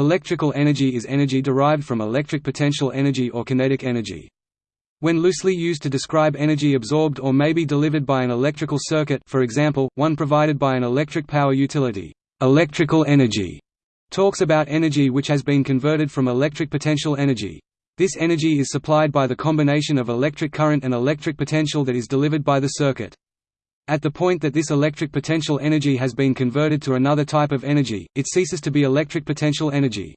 Electrical energy is energy derived from electric potential energy or kinetic energy. When loosely used to describe energy absorbed or may be delivered by an electrical circuit for example, one provided by an electric power utility, electrical energy talks about energy which has been converted from electric potential energy. This energy is supplied by the combination of electric current and electric potential that is delivered by the circuit. At the point that this electric potential energy has been converted to another type of energy, it ceases to be electric potential energy.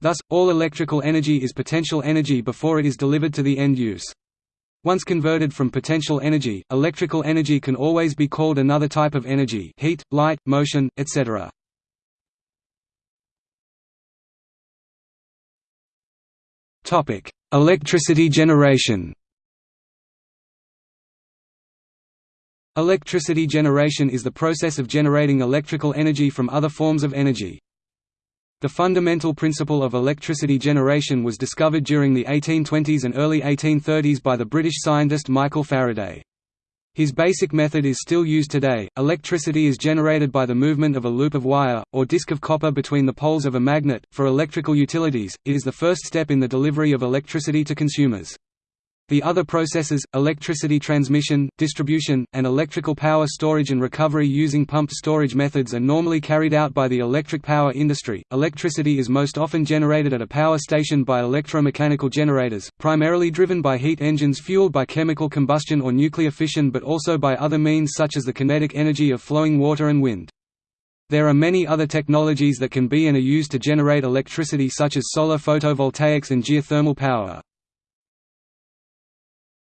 Thus, all electrical energy is potential energy before it is delivered to the end use. Once converted from potential energy, electrical energy can always be called another type of energy heat, light, motion, etc. Electricity generation Electricity generation is the process of generating electrical energy from other forms of energy. The fundamental principle of electricity generation was discovered during the 1820s and early 1830s by the British scientist Michael Faraday. His basic method is still used today. Electricity is generated by the movement of a loop of wire, or disc of copper between the poles of a magnet. For electrical utilities, it is the first step in the delivery of electricity to consumers. The other processes, electricity transmission, distribution, and electrical power storage and recovery using pumped storage methods are normally carried out by the electric power industry. Electricity is most often generated at a power station by electromechanical generators, primarily driven by heat engines fueled by chemical combustion or nuclear fission but also by other means such as the kinetic energy of flowing water and wind. There are many other technologies that can be and are used to generate electricity such as solar photovoltaics and geothermal power.